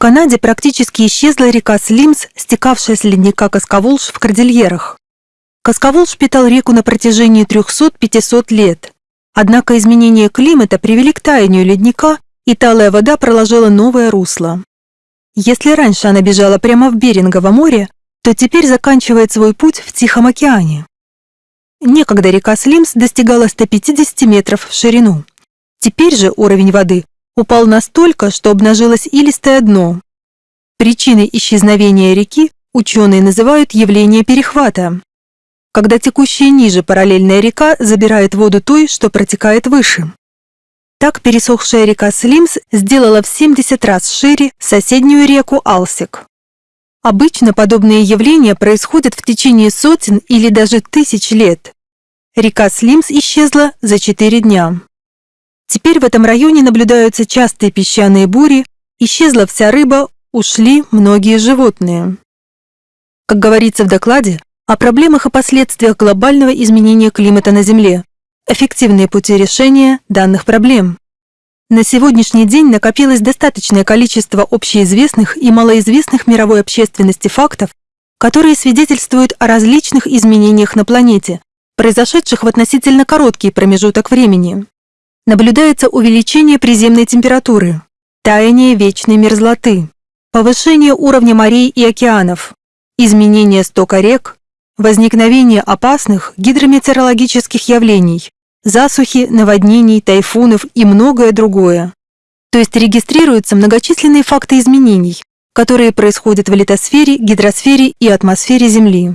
Канаде практически исчезла река Слимс, стекавшая с ледника Касковолж в Кордильерах. Касковолж питал реку на протяжении 300-500 лет. Однако изменения климата привели к таянию ледника, и талая вода проложила новое русло. Если раньше она бежала прямо в Берингово море, то теперь заканчивает свой путь в Тихом океане. Некогда река Слимс достигала 150 метров в ширину. Теперь же уровень воды упал настолько, что обнажилось илистое дно. Причиной исчезновения реки ученые называют явление перехвата, когда текущая ниже параллельная река забирает воду той, что протекает выше. Так пересохшая река Слимс сделала в 70 раз шире соседнюю реку Алсик. Обычно подобные явления происходят в течение сотен или даже тысяч лет. Река Слимс исчезла за 4 дня. Теперь в этом районе наблюдаются частые песчаные бури, исчезла вся рыба, ушли многие животные. Как говорится в докладе, о проблемах и последствиях глобального изменения климата на Земле, эффективные пути решения данных проблем. На сегодняшний день накопилось достаточное количество общеизвестных и малоизвестных мировой общественности фактов, которые свидетельствуют о различных изменениях на планете, произошедших в относительно короткий промежуток времени наблюдается увеличение приземной температуры, таяние вечной мерзлоты, повышение уровня морей и океанов, изменение стока рек, возникновение опасных гидрометеорологических явлений, засухи, наводнений, тайфунов и многое другое. То есть регистрируются многочисленные факты изменений, которые происходят в литосфере, гидросфере и атмосфере Земли.